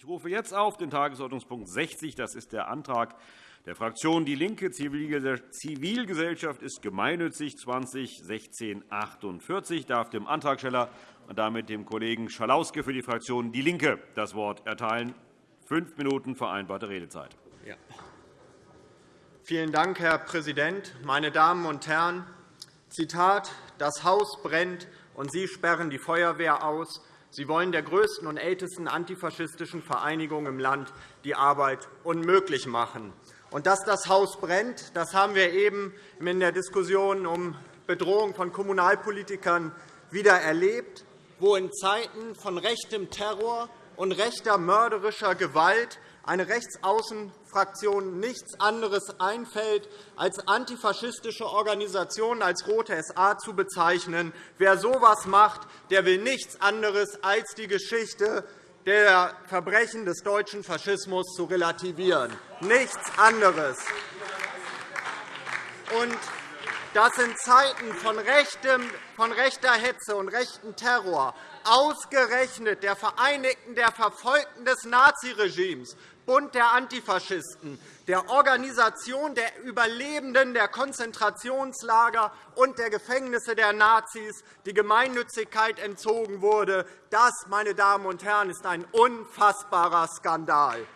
Ich rufe jetzt auf den Tagesordnungspunkt 60. Das ist der Antrag der Fraktion DIE LINKE Zivilgesellschaft ist gemeinnützig 201648. Ich darf dem Antragsteller und damit dem Kollegen Schalauske für die Fraktion DIE LINKE das Wort erteilen. Fünf Minuten vereinbarte Redezeit. Ja. Vielen Dank, Herr Präsident. Meine Damen und Herren, Zitat, das Haus brennt, und Sie sperren die Feuerwehr aus. Sie wollen der größten und ältesten antifaschistischen Vereinigung im Land die Arbeit unmöglich machen. Und dass das Haus brennt, das haben wir eben in der Diskussion um Bedrohung von Kommunalpolitikern wieder erlebt, wo in Zeiten von rechtem Terror und rechter mörderischer Gewalt eine Rechtsaußenfraktion nichts anderes einfällt, als antifaschistische Organisationen als Rote SA zu bezeichnen. Wer so etwas macht, der will nichts anderes als die Geschichte der Verbrechen des deutschen Faschismus zu relativieren. Nichts anderes. Und dass in Zeiten von, rechter Hetze und rechtem Terror ausgerechnet der Vereinigten der Verfolgten des Naziregimes Bund der Antifaschisten, der Organisation der Überlebenden der Konzentrationslager und der Gefängnisse der Nazis die Gemeinnützigkeit entzogen wurde. Das, meine Damen und Herren, ist ein unfassbarer Skandal.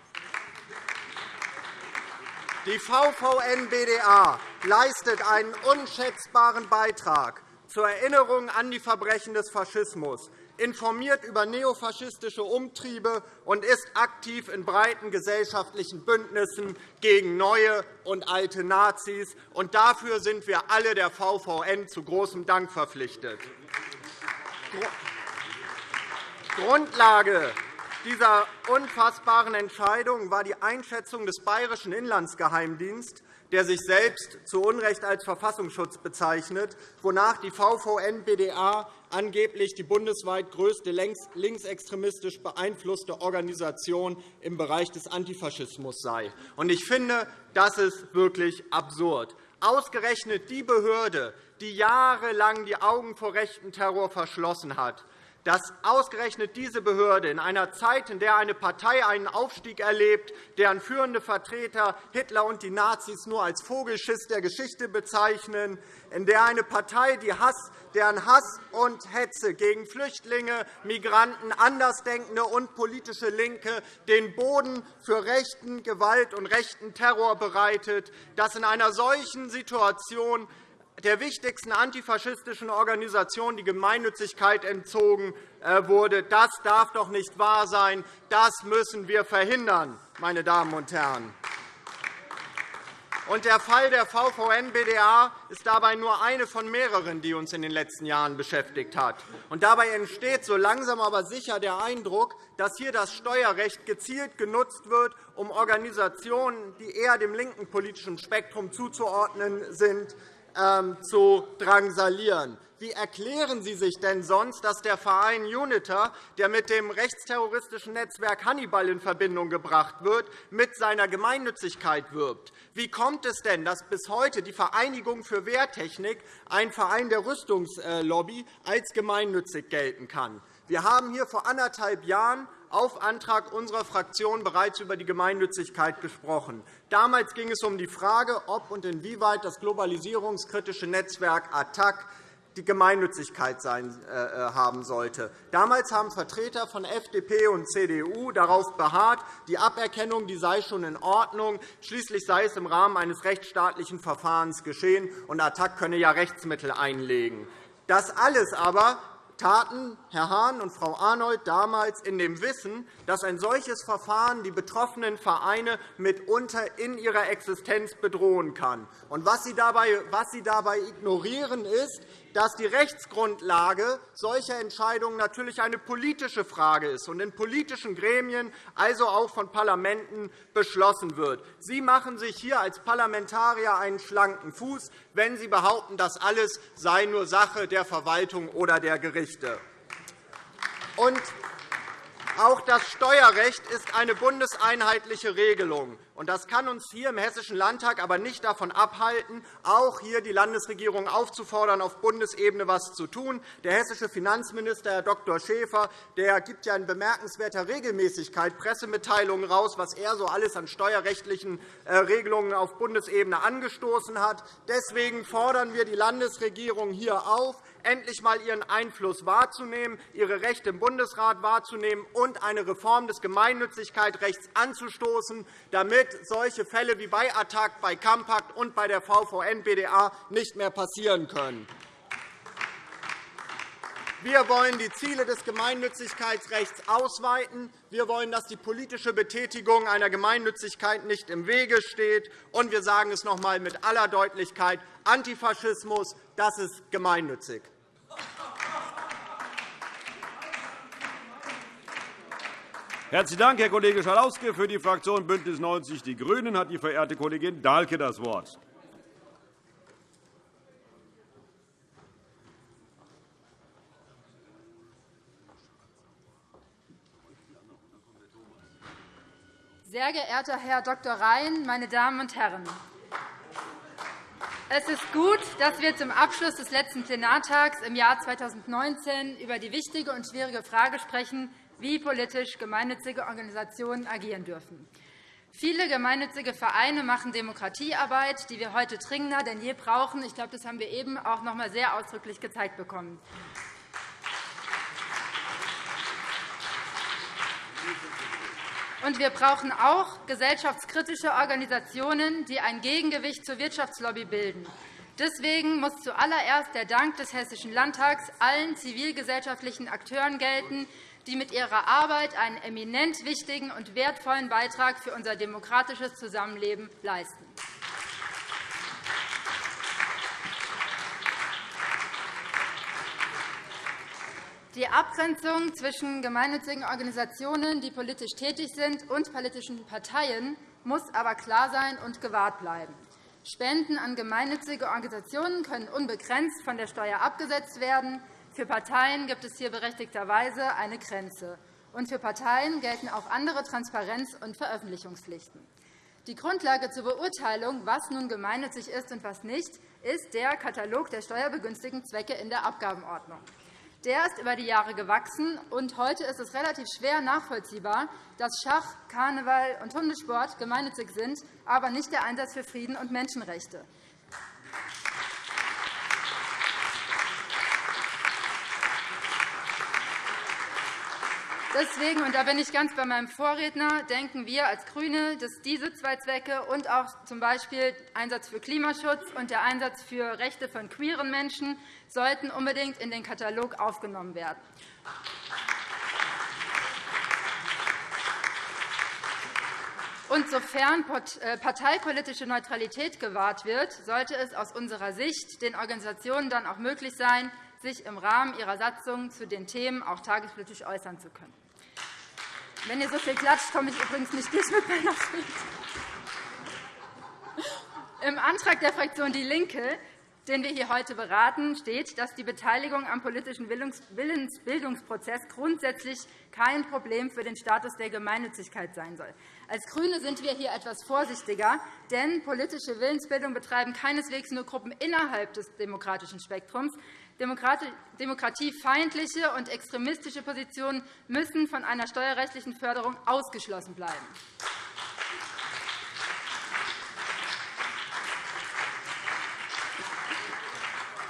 Die VVN-BDA leistet einen unschätzbaren Beitrag zur Erinnerung an die Verbrechen des Faschismus informiert über neofaschistische Umtriebe und ist aktiv in breiten gesellschaftlichen Bündnissen gegen neue und alte Nazis. Dafür sind wir alle der VVN zu großem Dank verpflichtet. Grundlage dieser unfassbaren Entscheidung war die Einschätzung des Bayerischen Inlandsgeheimdienstes, der sich selbst zu Unrecht als Verfassungsschutz bezeichnet, wonach die VVN-BDA angeblich die bundesweit größte linksextremistisch beeinflusste Organisation im Bereich des Antifaschismus sei. Ich finde, das ist wirklich absurd. Ausgerechnet die Behörde, die jahrelang die Augen vor rechten Terror verschlossen hat, dass ausgerechnet diese Behörde in einer Zeit, in der eine Partei einen Aufstieg erlebt, deren führende Vertreter Hitler und die Nazis nur als Vogelschiss der Geschichte bezeichnen, in der eine Partei, die Hass, deren Hass und Hetze gegen Flüchtlinge, Migranten, Andersdenkende und politische Linke den Boden für rechten Gewalt und rechten Terror bereitet, dass in einer solchen Situation der wichtigsten antifaschistischen Organisation die Gemeinnützigkeit entzogen äh, wurde. Das darf doch nicht wahr sein. Das müssen wir verhindern, meine Damen und Herren. Der Fall der VVN-BDA ist dabei nur eine von mehreren, die uns in den letzten Jahren beschäftigt hat. dabei entsteht so langsam aber sicher der Eindruck, dass hier das Steuerrecht gezielt genutzt wird, um Organisationen, die eher dem linken politischen Spektrum zuzuordnen sind, zu drangsalieren. Wie erklären Sie sich denn sonst, dass der Verein UNITA, der mit dem rechtsterroristischen Netzwerk Hannibal in Verbindung gebracht wird, mit seiner Gemeinnützigkeit wirbt? Wie kommt es denn, dass bis heute die Vereinigung für Wehrtechnik, ein Verein der Rüstungslobby, als gemeinnützig gelten kann? Wir haben hier vor anderthalb Jahren auf Antrag unserer Fraktion bereits über die Gemeinnützigkeit gesprochen. Damals ging es um die Frage, ob und inwieweit das globalisierungskritische Netzwerk ATTAC die Gemeinnützigkeit äh, äh, haben sollte. Damals haben Vertreter von FDP und CDU darauf beharrt, die Aberkennung die sei schon in Ordnung. Schließlich sei es im Rahmen eines rechtsstaatlichen Verfahrens geschehen, und ATTAC könne ja Rechtsmittel einlegen. Das alles aber taten Herr Hahn und Frau Arnold damals in dem Wissen, dass ein solches Verfahren die betroffenen Vereine mitunter in ihrer Existenz bedrohen kann. was Sie dabei ignorieren, ist, dass die Rechtsgrundlage solcher Entscheidungen natürlich eine politische Frage ist und in politischen Gremien, also auch von Parlamenten, beschlossen wird. Sie machen sich hier als Parlamentarier einen schlanken Fuß, wenn Sie behaupten, das alles sei nur Sache der Verwaltung oder der Gerichte. Und Auch das Steuerrecht ist eine bundeseinheitliche Regelung. Das kann uns hier im Hessischen Landtag aber nicht davon abhalten, auch hier die Landesregierung aufzufordern, auf Bundesebene etwas zu tun. Der hessische Finanzminister, Herr Dr. Schäfer, der gibt ja in bemerkenswerter Regelmäßigkeit Pressemitteilungen heraus, was er so alles an steuerrechtlichen äh, Regelungen auf Bundesebene angestoßen hat. Deswegen fordern wir die Landesregierung hier auf, endlich einmal ihren Einfluss wahrzunehmen, ihre Rechte im Bundesrat wahrzunehmen und eine Reform des Gemeinnützigkeitsrechts anzustoßen, damit solche Fälle wie bei Attac, bei Campact und bei der VVN-BDA nicht mehr passieren können. Wir wollen die Ziele des Gemeinnützigkeitsrechts ausweiten. Wir wollen, dass die politische Betätigung einer Gemeinnützigkeit nicht im Wege steht. Und wir sagen es noch einmal mit aller Deutlichkeit. Antifaschismus das ist gemeinnützig. Herzlichen Dank, Herr Kollege Schalauske. Für die Fraktion BÜNDNIS 90 die GRÜNEN hat die verehrte Kollegin Dahlke das Wort. Sehr geehrter Herr Dr. Rhein, meine Damen und Herren! Es ist gut, dass wir zum Abschluss des letzten Plenartags im Jahr 2019 über die wichtige und schwierige Frage sprechen, wie politisch gemeinnützige Organisationen agieren dürfen. Viele gemeinnützige Vereine machen Demokratiearbeit, die wir heute dringender denn je brauchen. Ich glaube, das haben wir eben auch noch einmal sehr ausdrücklich gezeigt bekommen. Und wir brauchen auch gesellschaftskritische Organisationen, die ein Gegengewicht zur Wirtschaftslobby bilden. Deswegen muss zuallererst der Dank des Hessischen Landtags allen zivilgesellschaftlichen Akteuren gelten, die mit ihrer Arbeit einen eminent wichtigen und wertvollen Beitrag für unser demokratisches Zusammenleben leisten. Die Abgrenzung zwischen gemeinnützigen Organisationen, die politisch tätig sind, und politischen Parteien muss aber klar sein und gewahrt bleiben. Spenden an gemeinnützige Organisationen können unbegrenzt von der Steuer abgesetzt werden. Für Parteien gibt es hier berechtigterweise eine Grenze. Und für Parteien gelten auch andere Transparenz- und Veröffentlichungspflichten. Die Grundlage zur Beurteilung, was nun gemeinnützig ist und was nicht, ist der Katalog der steuerbegünstigten Zwecke in der Abgabenordnung. Der ist über die Jahre gewachsen, und heute ist es relativ schwer nachvollziehbar, dass Schach, Karneval und Hundesport gemeinnützig sind, aber nicht der Einsatz für Frieden und Menschenrechte. Deswegen, und da bin ich ganz bei meinem Vorredner, denken wir als GRÜNE, dass diese zwei Zwecke und auch z. B. Einsatz für Klimaschutz und der Einsatz für Rechte von queeren Menschen sollten unbedingt in den Katalog aufgenommen werden. Und sofern äh, parteipolitische Neutralität gewahrt wird, sollte es aus unserer Sicht den Organisationen dann auch möglich sein, sich im Rahmen ihrer Satzungen zu den Themen auch tagespolitisch äußern zu können. Wenn ihr so viel klatscht, komme ich übrigens nicht durch mit meiner Rede. Im Antrag der Fraktion DIE LINKE, den wir hier heute beraten, steht, dass die Beteiligung am politischen Willensbildungsprozess grundsätzlich kein Problem für den Status der Gemeinnützigkeit sein soll. Als GRÜNE sind wir hier etwas vorsichtiger, denn politische Willensbildung betreiben keineswegs nur Gruppen innerhalb des demokratischen Spektrums. Demokratiefeindliche und extremistische Positionen müssen von einer steuerrechtlichen Förderung ausgeschlossen bleiben.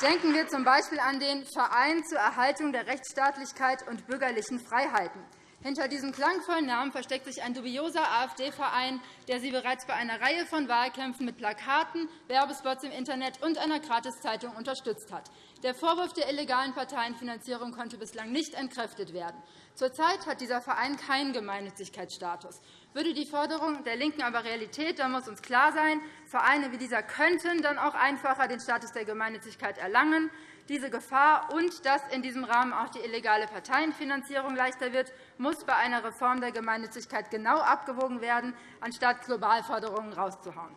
Denken wir z. B. an den Verein zur Erhaltung der Rechtsstaatlichkeit und bürgerlichen Freiheiten. Hinter diesem klangvollen Namen versteckt sich ein dubioser AfD-Verein, der Sie bereits bei einer Reihe von Wahlkämpfen mit Plakaten, Werbespots im Internet und einer Gratiszeitung unterstützt hat. Der Vorwurf der illegalen Parteienfinanzierung konnte bislang nicht entkräftet werden. Zurzeit hat dieser Verein keinen Gemeinnützigkeitsstatus. Würde die Forderung der LINKEN aber Realität, dann muss uns klar sein, Vereine wie dieser könnten dann auch einfacher den Status der Gemeinnützigkeit erlangen. Diese Gefahr und dass in diesem Rahmen auch die illegale Parteienfinanzierung leichter wird, muss bei einer Reform der Gemeinnützigkeit genau abgewogen werden, anstatt Globalforderungen rauszuhauen.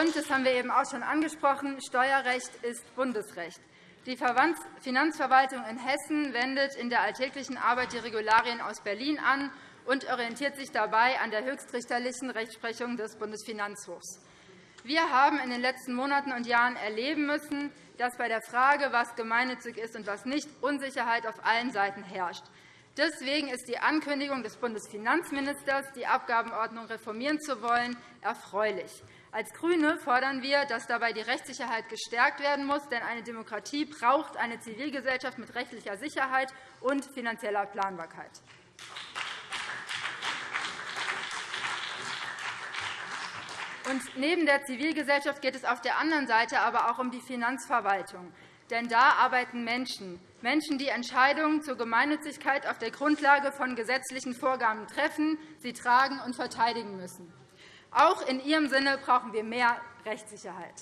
Und, das haben wir eben auch schon angesprochen, Steuerrecht ist Bundesrecht. Die Finanzverwaltung in Hessen wendet in der alltäglichen Arbeit die Regularien aus Berlin an und orientiert sich dabei an der höchstrichterlichen Rechtsprechung des Bundesfinanzhofs. Wir haben in den letzten Monaten und Jahren erleben müssen, dass bei der Frage, was gemeinnützig ist und was nicht, Unsicherheit auf allen Seiten herrscht. Deswegen ist die Ankündigung des Bundesfinanzministers, die Abgabenordnung reformieren zu wollen, erfreulich. Als GRÜNE fordern wir, dass dabei die Rechtssicherheit gestärkt werden muss, denn eine Demokratie braucht eine Zivilgesellschaft mit rechtlicher Sicherheit und finanzieller Planbarkeit. Und neben der Zivilgesellschaft geht es auf der anderen Seite aber auch um die Finanzverwaltung. Denn da arbeiten Menschen, Menschen, die Entscheidungen zur Gemeinnützigkeit auf der Grundlage von gesetzlichen Vorgaben treffen, sie tragen und verteidigen müssen. Auch in Ihrem Sinne brauchen wir mehr Rechtssicherheit.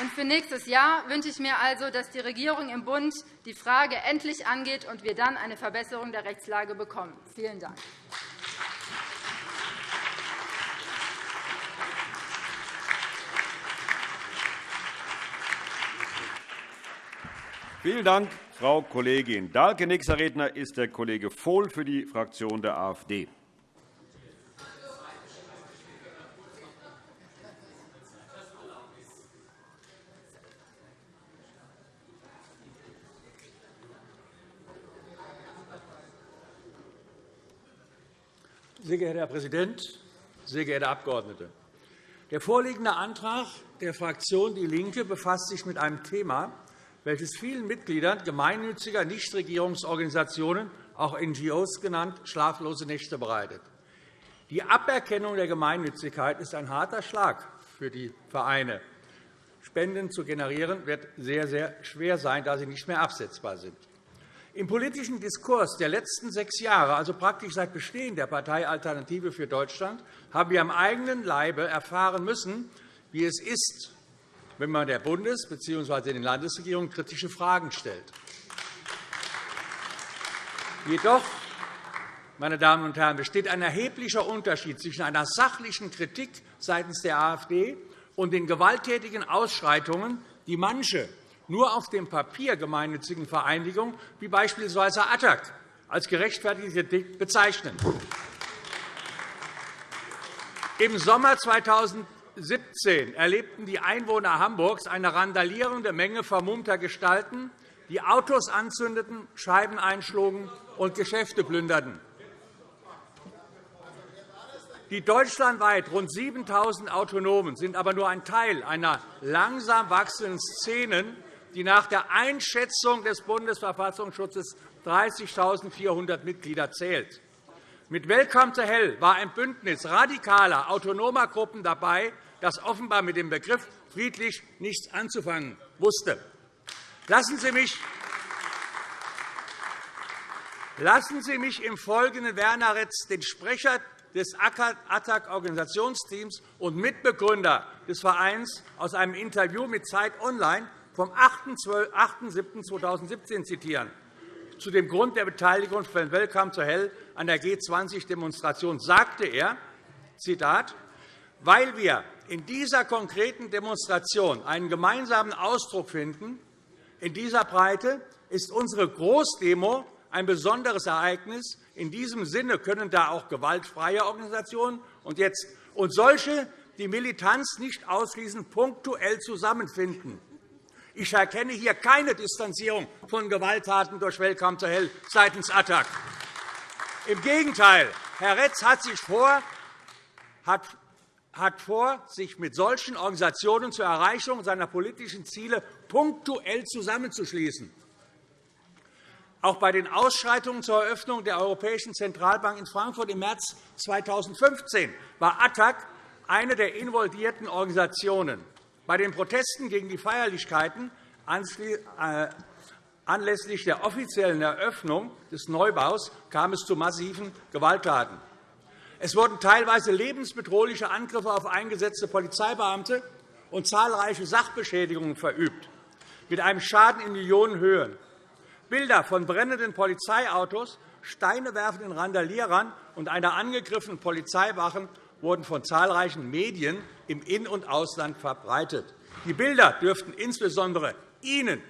Und für nächstes Jahr wünsche ich mir also, dass die Regierung im Bund die Frage endlich angeht und wir dann eine Verbesserung der Rechtslage bekommen. Vielen Dank. Vielen Dank, Frau Kollegin Dahlke. Nächster Redner ist der Kollege Vohl für die Fraktion der AfD. Sehr geehrter Herr Präsident, sehr geehrte Abgeordnete! Der vorliegende Antrag der Fraktion DIE LINKE befasst sich mit einem Thema, welches vielen Mitgliedern gemeinnütziger Nichtregierungsorganisationen, auch NGOs genannt, schlaflose Nächte bereitet. Die Aberkennung der Gemeinnützigkeit ist ein harter Schlag für die Vereine. Spenden zu generieren wird sehr, sehr schwer sein, da sie nicht mehr absetzbar sind. Im politischen Diskurs der letzten sechs Jahre, also praktisch seit Bestehen der Partei Alternative für Deutschland, haben wir am eigenen Leibe erfahren müssen, wie es ist, wenn man der Bundes- bzw. den Landesregierungen kritische Fragen stellt. Jedoch meine Damen und Herren, besteht ein erheblicher Unterschied zwischen einer sachlichen Kritik seitens der AfD und den gewalttätigen Ausschreitungen, die manche nur auf dem Papier gemeinnützigen Vereinigungen, wie beispielsweise ATTAC, als gerechtfertigte Kritik bezeichnen. Im Sommer 2017 erlebten die Einwohner Hamburgs eine randalierende Menge vermummter Gestalten, die Autos anzündeten, Scheiben einschlugen und Geschäfte plünderten. Die deutschlandweit rund 7.000 Autonomen sind aber nur ein Teil einer langsam wachsenden Szenen, die nach der Einschätzung des Bundesverfassungsschutzes 30.400 Mitglieder zählt. Mit Welcome to Hell war ein Bündnis radikaler, autonomer Gruppen dabei, das offenbar mit dem Begriff friedlich nichts anzufangen wusste. Lassen Sie mich Lassen Sie mich im Folgenden Werner Retz, den Sprecher des ATTAC-Organisationsteams und Mitbegründer des Vereins, aus einem Interview mit Zeit Online vom 8.7.2017 zitieren. Zu dem Grund der Beteiligung von Welcome to Hell an der G20-Demonstration sagte er, Zitat, weil wir in dieser konkreten Demonstration einen gemeinsamen Ausdruck finden, in dieser Breite ist unsere Großdemo ein besonderes Ereignis. In diesem Sinne können da auch gewaltfreie Organisationen und, jetzt, und solche, die Militanz nicht ausschließen, punktuell zusammenfinden. Ich erkenne hier keine Distanzierung von Gewalttaten durch Welcome to Hell seitens ATTAC. Im Gegenteil, Herr Retz hat sich vor, hat hat vor, sich mit solchen Organisationen zur Erreichung seiner politischen Ziele punktuell zusammenzuschließen. Auch bei den Ausschreitungen zur Eröffnung der Europäischen Zentralbank in Frankfurt im März 2015 war ATTAC eine der involvierten Organisationen. Bei den Protesten gegen die Feierlichkeiten äh, anlässlich der offiziellen Eröffnung des Neubaus kam es zu massiven Gewalttaten. Es wurden teilweise lebensbedrohliche Angriffe auf eingesetzte Polizeibeamte und zahlreiche Sachbeschädigungen verübt, mit einem Schaden in Millionenhöhe. Bilder von brennenden Polizeiautos, Steine werfenden Randalierern und einer angegriffenen Polizeiwache wurden von zahlreichen Medien im In- und Ausland verbreitet. Die Bilder dürften insbesondere Ihnen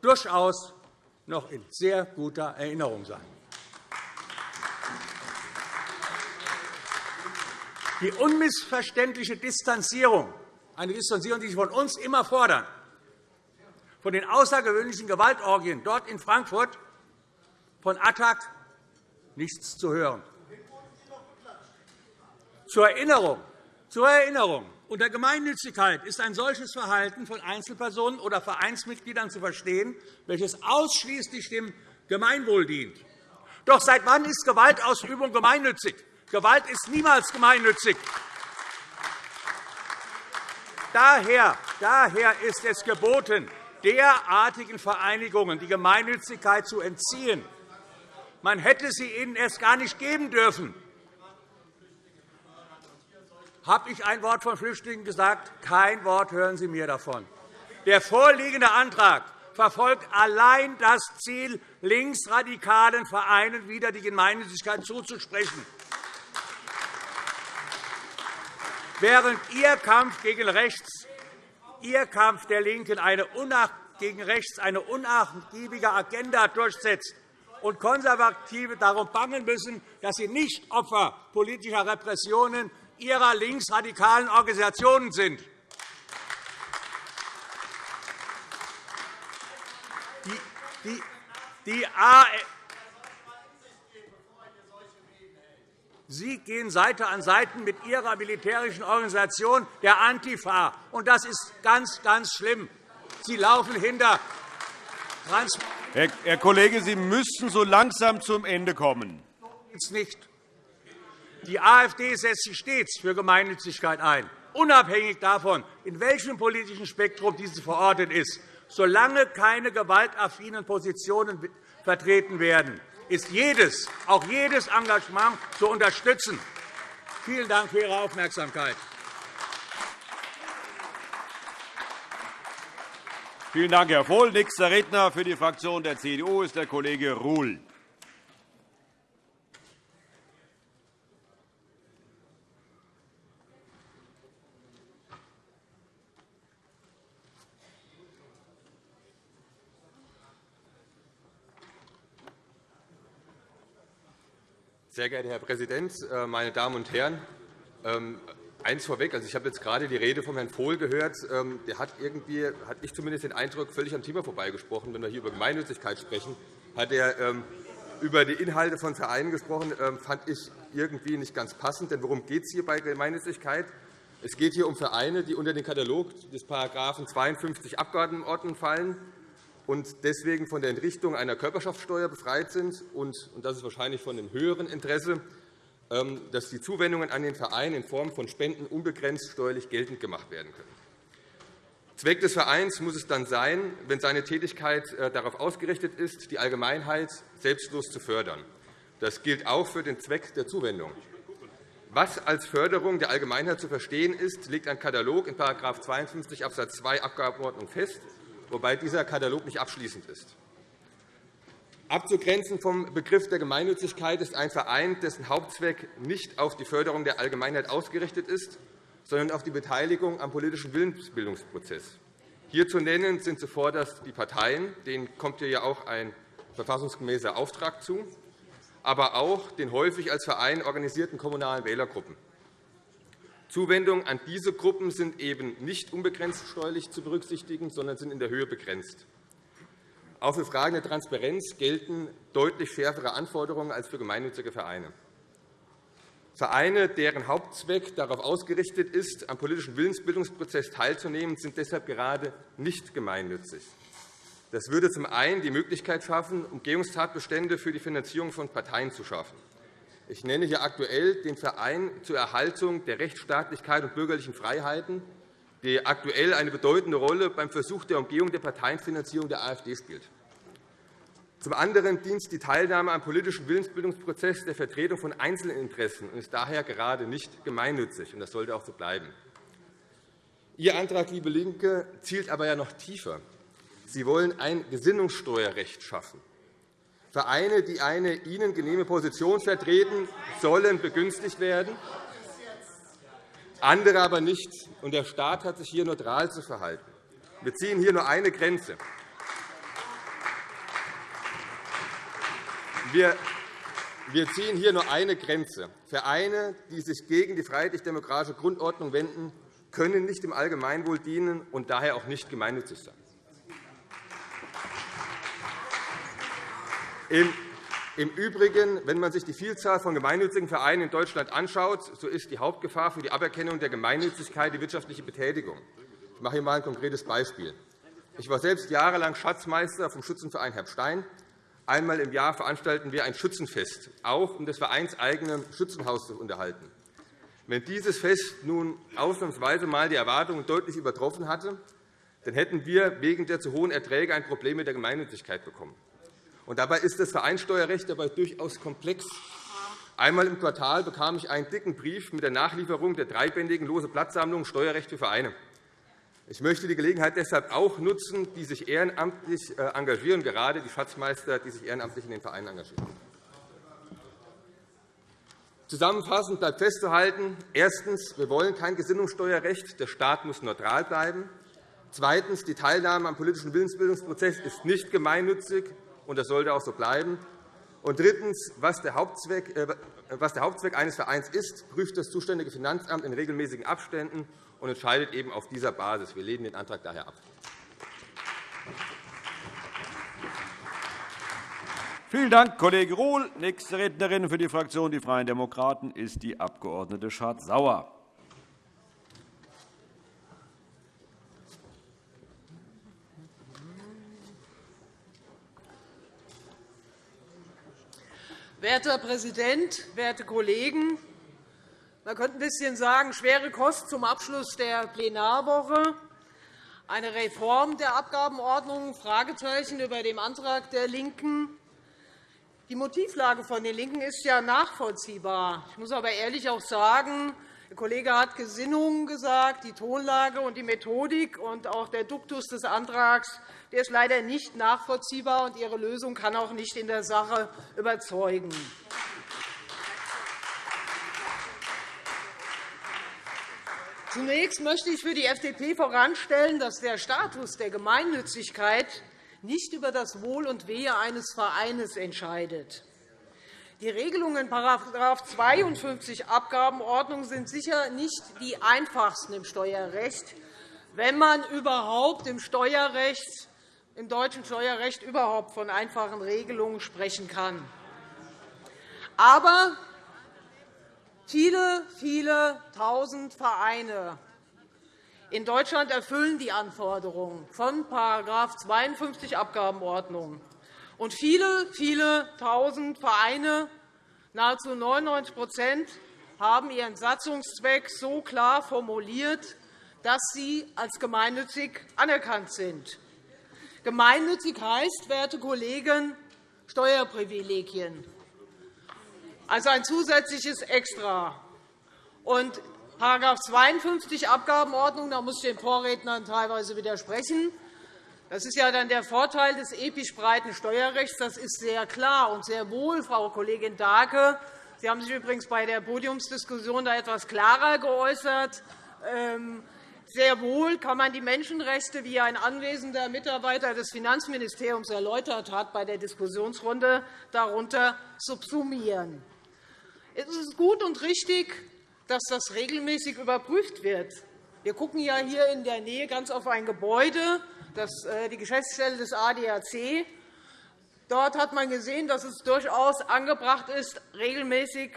durchaus noch in sehr guter Erinnerung sein. Die unmissverständliche Distanzierung, eine Distanzierung, die Sie von uns immer fordern, von den außergewöhnlichen Gewaltorgien dort in Frankfurt, von Attac nichts zu hören. Zur Erinnerung, zur Erinnerung. Unter Gemeinnützigkeit ist ein solches Verhalten von Einzelpersonen oder Vereinsmitgliedern zu verstehen, welches ausschließlich dem Gemeinwohl dient. Doch seit wann ist Gewaltausübung gemeinnützig? Gewalt ist niemals gemeinnützig. Daher, daher ist es geboten, derartigen Vereinigungen die Gemeinnützigkeit zu entziehen. Man hätte sie ihnen erst gar nicht geben dürfen. Habe ich ein Wort von Flüchtlingen gesagt? Kein Wort hören Sie mir davon. Der vorliegende Antrag verfolgt allein das Ziel, linksradikalen Vereinen wieder die Gemeinnützigkeit zuzusprechen. Während Ihr Kampf gegen rechts, Ihr Kampf der LINKEN eine gegen rechts eine unnachgiebige Agenda durchsetzt und Konservative darum bangen müssen, dass sie nicht Opfer politischer Repressionen ihrer linksradikalen Organisationen sind. Die, die, Sie gehen Seite an Seite mit Ihrer militärischen Organisation, der Antifa. Und das ist ganz, ganz schlimm. Sie laufen hinter Herr, Herr Kollege, Sie müssen so langsam zum Ende kommen. Nicht. Die AfD setzt sich stets für Gemeinnützigkeit ein, unabhängig davon, in welchem politischen Spektrum diese verortet ist. Solange keine gewaltaffinen Positionen vertreten werden, ist jedes, auch jedes Engagement zu unterstützen. Vielen Dank für Ihre Aufmerksamkeit. Vielen Dank, Herr Vohl. Nächster Redner für die Fraktion der CDU ist der Kollege Ruhl. Sehr geehrter Herr Präsident, äh, meine Damen und Herren! Ähm, eins vorweg. Also ich habe jetzt gerade die Rede von Herrn Vohl gehört. Ähm, der hat irgendwie, hat ich zumindest den Eindruck, völlig am Thema vorbeigesprochen. Wenn wir hier über Gemeinnützigkeit sprechen, hat er ähm, über die Inhalte von Vereinen gesprochen. fand ich irgendwie nicht ganz passend. Denn worum geht es hier bei Gemeinnützigkeit? Es geht hier um Vereine, die unter den Katalog des § 52 Abgeordnetenordnung fallen und deswegen von der Entrichtung einer Körperschaftssteuer befreit sind. Und das ist wahrscheinlich von einem höheren Interesse, ähm, dass die Zuwendungen an den Verein in Form von Spenden unbegrenzt steuerlich geltend gemacht werden können. Zweck des Vereins muss es dann sein, wenn seine Tätigkeit äh, darauf ausgerichtet ist, die Allgemeinheit selbstlos zu fördern. Das gilt auch für den Zweck der Zuwendung. Was als Förderung der Allgemeinheit zu verstehen ist, legt ein Katalog in § 52 Abs. 2 Abgabenordnung fest wobei dieser Katalog nicht abschließend ist. Abzugrenzen vom Begriff der Gemeinnützigkeit ist ein Verein, dessen Hauptzweck nicht auf die Förderung der Allgemeinheit ausgerichtet ist, sondern auf die Beteiligung am politischen Willensbildungsprozess. Hier zu nennen sind zuvorderst die Parteien, denen kommt hier ja auch ein verfassungsgemäßer Auftrag zu, aber auch den häufig als Verein organisierten kommunalen Wählergruppen. Zuwendungen an diese Gruppen sind eben nicht unbegrenzt steuerlich zu berücksichtigen, sondern sind in der Höhe begrenzt. Auch für Fragen der Transparenz gelten deutlich schärfere Anforderungen als für gemeinnützige Vereine. Vereine, deren Hauptzweck darauf ausgerichtet ist, am politischen Willensbildungsprozess teilzunehmen, sind deshalb gerade nicht gemeinnützig. Das würde zum einen die Möglichkeit schaffen, Umgehungstatbestände für die Finanzierung von Parteien zu schaffen. Ich nenne hier aktuell den Verein zur Erhaltung der Rechtsstaatlichkeit und bürgerlichen Freiheiten, der aktuell eine bedeutende Rolle beim Versuch der Umgehung der Parteienfinanzierung der AfD spielt. Zum anderen dient die Teilnahme am politischen Willensbildungsprozess der Vertretung von einzelnen Interessen und ist daher gerade nicht gemeinnützig. Das sollte auch so bleiben. Ihr Antrag, liebe LINKE, zielt aber ja noch tiefer. Sie wollen ein Gesinnungssteuerrecht schaffen. Vereine, die eine ihnen genehme Position vertreten, sollen begünstigt werden, andere aber nicht. Und der Staat hat sich hier neutral zu verhalten. Wir ziehen hier nur eine Grenze. Wir wir ziehen hier nur eine Grenze. Vereine, die sich gegen die freiheitlich-demokratische Grundordnung wenden, können nicht dem Allgemeinwohl dienen und daher auch nicht gemeinnützig sein. Im Übrigen, wenn man sich die Vielzahl von gemeinnützigen Vereinen in Deutschland anschaut, so ist die Hauptgefahr für die Aberkennung der Gemeinnützigkeit die wirtschaftliche Betätigung. Ich mache hier einmal ein konkretes Beispiel. Ich war selbst jahrelang Schatzmeister vom Schützenverein Herbstein. Einmal im Jahr veranstalten wir ein Schützenfest, auch um das vereinseigene Schützenhaus zu unterhalten. Wenn dieses Fest nun ausnahmsweise einmal die Erwartungen deutlich übertroffen hatte, dann hätten wir wegen der zu hohen Erträge ein Problem mit der Gemeinnützigkeit bekommen. Dabei ist das Vereinssteuerrecht dabei durchaus komplex. Einmal im Quartal bekam ich einen dicken Brief mit der Nachlieferung der dreibändigen Lose Platzsammlung Steuerrecht für Vereine. Ich möchte die Gelegenheit deshalb auch nutzen, die sich ehrenamtlich äh, engagieren, gerade die Schatzmeister, die sich ehrenamtlich in den Vereinen engagieren. Zusammenfassend bleibt festzuhalten, erstens. Wir wollen kein Gesinnungssteuerrecht. Der Staat muss neutral bleiben. Zweitens. Die Teilnahme am politischen Willensbildungsprozess ist nicht gemeinnützig, und das sollte auch so bleiben. Und drittens. Was der, Hauptzweck, äh, was der Hauptzweck eines Vereins ist, prüft das zuständige Finanzamt in regelmäßigen Abständen und entscheidet eben auf dieser Basis. Wir lehnen den Antrag daher ab. Vielen Dank, Kollege Rohl. Nächste Rednerin für die Fraktion Die Freien Demokraten ist die Abg. Schardt-Sauer. Werter Herr Präsident, werte Kollegen! Man könnte ein bisschen sagen, schwere Kost zum Abschluss der Plenarwoche. Eine Reform der Abgabenordnung, Fragezeichen über dem Antrag der LINKEN. Die Motivlage von den LINKEN ist ja nachvollziehbar. Ich muss aber ehrlich auch sagen, der Kollege hat Gesinnungen gesagt, die Tonlage und die Methodik und auch der Duktus des Antrags der ist leider nicht nachvollziehbar, und Ihre Lösung kann auch nicht in der Sache überzeugen. Zunächst möchte ich für die FDP voranstellen, dass der Status der Gemeinnützigkeit nicht über das Wohl und Wehe eines Vereines entscheidet. Die Regelungen in § 52 Abgabenordnung sind sicher nicht die einfachsten im Steuerrecht, wenn man überhaupt im Steuerrecht im deutschen Steuerrecht überhaupt von einfachen Regelungen sprechen kann. Aber viele, viele tausend Vereine in Deutschland erfüllen die Anforderungen von § 52 Abgabenordnung. Und viele, viele tausend Vereine, nahezu 99% haben ihren Satzungszweck so klar formuliert, dass sie als gemeinnützig anerkannt sind. Gemeinnützig heißt, werte Kollegen, Steuerprivilegien, also ein zusätzliches Extra. Und § 52 Abgabenordnung, da muss ich den Vorrednern teilweise widersprechen. Das ist ja dann der Vorteil des episch breiten Steuerrechts. Das ist sehr klar und sehr wohl, Frau Kollegin Dahlke. Sie haben sich übrigens bei der Podiumsdiskussion da etwas klarer geäußert. Ähm, sehr wohl kann man die Menschenrechte, wie ein anwesender Mitarbeiter des Finanzministeriums erläutert hat bei der Diskussionsrunde, darunter subsumieren. Es ist gut und richtig, dass das regelmäßig überprüft wird. Wir schauen ja hier in der Nähe ganz auf ein Gebäude, die Geschäftsstelle des ADAC. Dort hat man gesehen, dass es durchaus angebracht ist, regelmäßig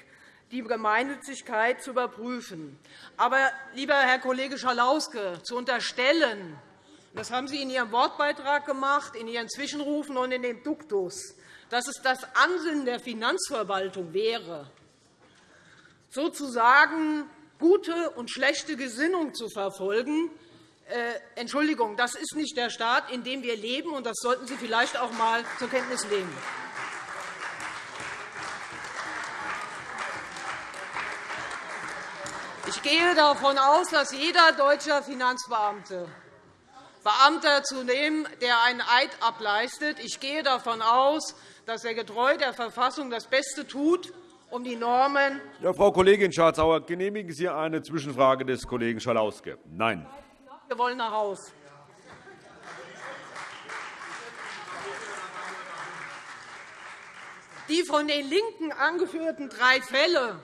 die Gemeinnützigkeit zu überprüfen. Aber, lieber Herr Kollege Schalauske, zu unterstellen, das haben Sie in Ihrem Wortbeitrag gemacht, in Ihren Zwischenrufen und in dem Duktus, dass es das Ansinnen der Finanzverwaltung wäre, sozusagen gute und schlechte Gesinnung zu verfolgen, äh, Entschuldigung, das ist nicht der Staat, in dem wir leben, und das sollten Sie vielleicht auch einmal zur Kenntnis nehmen. Ich gehe davon aus, dass jeder deutsche Finanzbeamte Beamter zu nehmen, der einen Eid ableistet. Ich gehe davon aus, dass er getreu der Verfassung das Beste tut, um die Normen. Ja, Frau Kollegin Schardt-Sauer, genehmigen Sie eine Zwischenfrage des Kollegen Schalauske? Nein. Wir wollen nach Hause. Die von den LINKEN angeführten drei Fälle,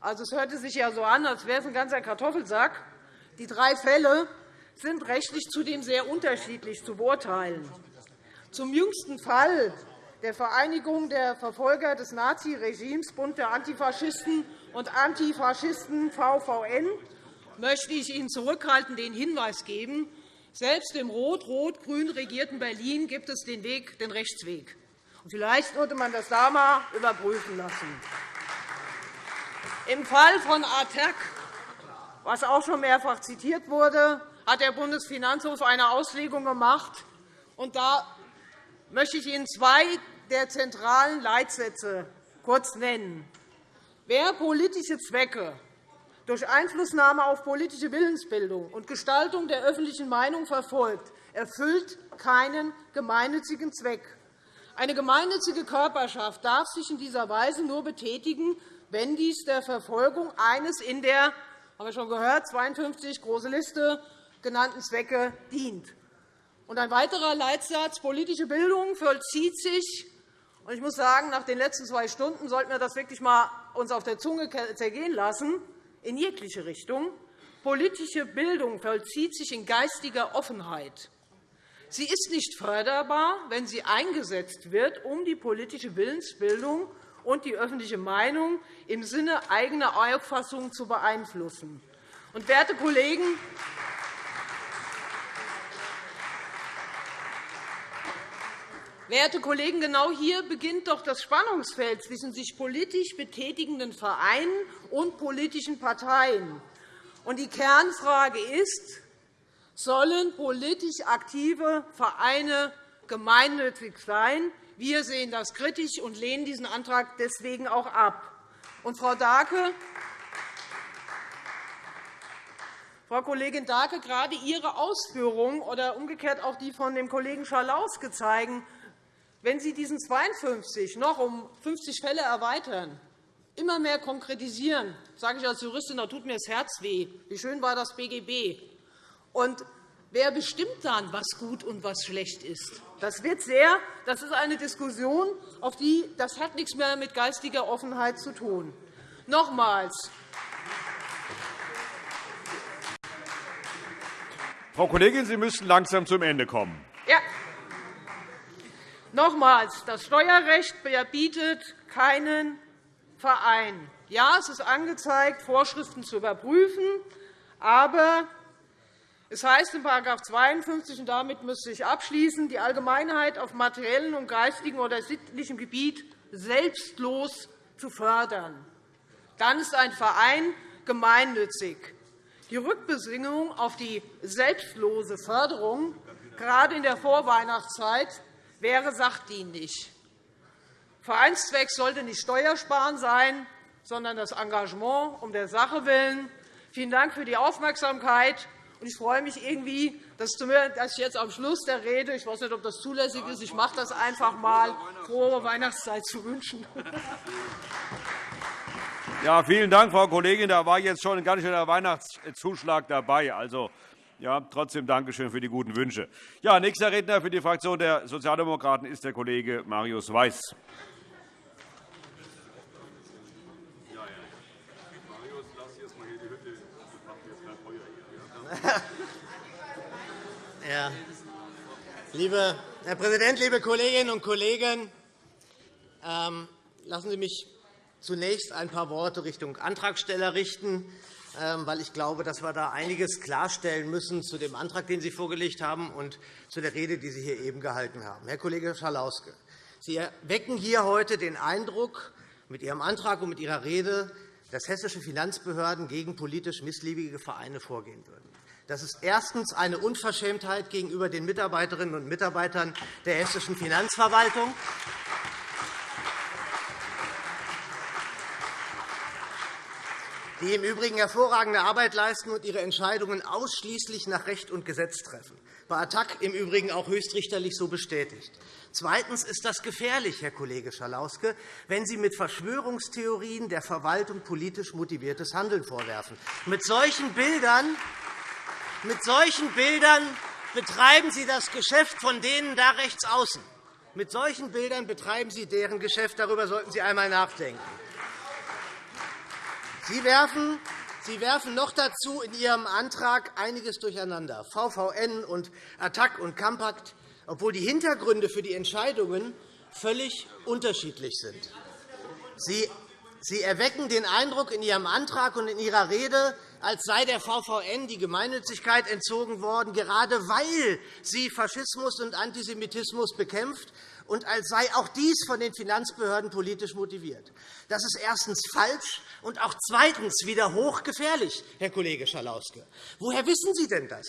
also es hörte sich ja so an, als wäre es ein ganzer Kartoffelsack, die drei Fälle sind rechtlich zudem sehr unterschiedlich zu beurteilen. Zum jüngsten Fall der Vereinigung der Verfolger des Naziregimes Bund der Antifaschisten und Antifaschisten VVN möchte ich Ihnen zurückhaltend den Hinweis geben, selbst im rot-rot-grün regierten Berlin gibt es den, Weg, den Rechtsweg. Vielleicht sollte man das da einmal überprüfen lassen. Im Fall von ATTAC, was auch schon mehrfach zitiert wurde, hat der Bundesfinanzhof eine Auslegung gemacht. Und da möchte ich Ihnen zwei der zentralen Leitsätze kurz nennen. Wer politische Zwecke durch Einflussnahme auf politische Willensbildung und Gestaltung der öffentlichen Meinung verfolgt, erfüllt keinen gemeinnützigen Zweck. Eine gemeinnützige Körperschaft darf sich in dieser Weise nur betätigen, wenn dies der Verfolgung eines in der haben wir schon gehört, 52 große Liste genannten Zwecke dient. Und ein weiterer Leitsatz politische Bildung vollzieht sich ich muss sagen, nach den letzten zwei Stunden sollten wir das wirklich einmal uns auf der Zunge zergehen lassen, in jegliche Richtung. Politische Bildung vollzieht sich in geistiger Offenheit. Sie ist nicht förderbar, wenn sie eingesetzt wird, um die politische Willensbildung und die öffentliche Meinung im Sinne eigener Auffassungen zu beeinflussen. Und, werte Kollegen, Werte Kollegen, genau hier beginnt doch das Spannungsfeld zwischen sich politisch betätigenden Vereinen und politischen Parteien. Die Kernfrage ist, sollen politisch aktive Vereine gemeinnützig sein? Wir sehen das kritisch und lehnen diesen Antrag deswegen auch ab. Und Frau Dahlke, Frau Kollegin Dahlke, gerade Ihre Ausführungen oder umgekehrt auch die von dem Kollegen Schalauske zeigen, wenn Sie diesen 52 noch um 50 Fälle erweitern, immer mehr konkretisieren, sage ich als Juristin, da tut mir das Herz weh. Wie schön war das BGB? Und wer bestimmt dann, was gut und was schlecht ist? Das wird sehr. Das ist eine Diskussion, auf die das hat nichts mehr mit geistiger Offenheit zu tun. Nochmals. Frau Kollegin, Sie müssen langsam zum Ende kommen. Nochmals, das Steuerrecht verbietet keinen Verein. Ja, es ist angezeigt, Vorschriften zu überprüfen, aber es heißt in § 52, und damit müsste ich abschließen, die Allgemeinheit auf materiellem und geistigem oder sittlichem Gebiet selbstlos zu fördern. Dann ist ein Verein gemeinnützig. Die Rückbesinnung auf die selbstlose Förderung, gerade in der Vorweihnachtszeit, wäre sachdienlich. Vereinszweck sollte nicht Steuersparen sein, sondern das Engagement um der Sache willen. Vielen Dank für die Aufmerksamkeit. Ich freue mich irgendwie, dass ich jetzt am Schluss der Rede, ich weiß nicht, ob das zulässig ist, ich mache das einfach mal, frohe Weihnachtszeit zu wünschen. Ja, vielen Dank, Frau Kollegin. Da war jetzt schon ein ganz schöner Weihnachtszuschlag dabei. Also, ja, trotzdem Dankeschön für die guten Wünsche. Ja, nächster Redner für die Fraktion der Sozialdemokraten ist der Kollege Marius Weiß. Ja. Liebe Herr Präsident, liebe Kolleginnen und Kollegen! Ähm, lassen Sie mich zunächst ein paar Worte Richtung Antragsteller richten. Ähm, weil ich glaube, dass wir da einiges klarstellen müssen zu dem Antrag, den Sie vorgelegt haben, und zu der Rede, die Sie hier eben gehalten haben. Herr Kollege Schalauske, Sie wecken hier heute den Eindruck mit Ihrem Antrag und mit Ihrer Rede, dass hessische Finanzbehörden gegen politisch missliebige Vereine vorgehen würden. Das ist erstens eine Unverschämtheit gegenüber den Mitarbeiterinnen und Mitarbeitern der hessischen Finanzverwaltung. Die im Übrigen hervorragende Arbeit leisten und ihre Entscheidungen ausschließlich nach Recht und Gesetz treffen. Bei Attac im Übrigen auch höchstrichterlich so bestätigt. Zweitens ist das gefährlich, Herr Kollege Schalauske, wenn Sie mit Verschwörungstheorien der Verwaltung politisch motiviertes Handeln vorwerfen. Mit solchen Bildern, mit solchen Bildern betreiben Sie das Geschäft von denen da rechts außen. Mit solchen Bildern betreiben Sie deren Geschäft. Darüber sollten Sie einmal nachdenken. Sie werfen Sie werfen noch dazu in Ihrem Antrag einiges durcheinander, VVN und Attac und Kampakt, obwohl die Hintergründe für die Entscheidungen völlig unterschiedlich sind. Sie Sie erwecken den Eindruck in Ihrem Antrag und in Ihrer Rede, als sei der VVN die Gemeinnützigkeit entzogen worden, gerade weil sie Faschismus und Antisemitismus bekämpft und als sei auch dies von den Finanzbehörden politisch motiviert. Das ist erstens falsch und auch zweitens wieder hochgefährlich, Herr Kollege Schalauske. Woher wissen Sie denn das?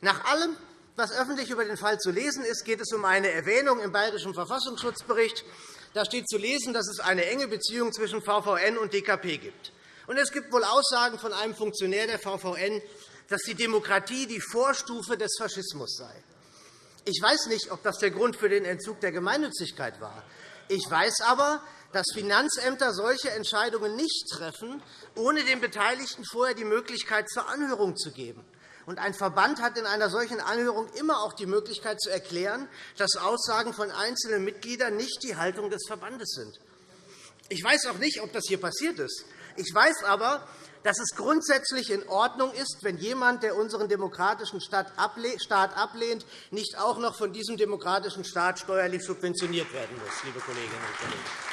Nach allem, was öffentlich über den Fall zu lesen ist, geht es um eine Erwähnung im Bayerischen Verfassungsschutzbericht da steht zu lesen, dass es eine enge Beziehung zwischen VVN und DKP gibt. Und es gibt wohl Aussagen von einem Funktionär der VVN, dass die Demokratie die Vorstufe des Faschismus sei. Ich weiß nicht, ob das der Grund für den Entzug der Gemeinnützigkeit war. Ich weiß aber, dass Finanzämter solche Entscheidungen nicht treffen, ohne den Beteiligten vorher die Möglichkeit zur Anhörung zu geben. Und ein Verband hat in einer solchen Anhörung immer auch die Möglichkeit zu erklären, dass Aussagen von einzelnen Mitgliedern nicht die Haltung des Verbandes sind. Ich weiß auch nicht, ob das hier passiert ist. Ich weiß aber, dass es grundsätzlich in Ordnung ist, wenn jemand, der unseren demokratischen Staat ablehnt, nicht auch noch von diesem demokratischen Staat steuerlich subventioniert werden muss, liebe Kolleginnen und Kollegen.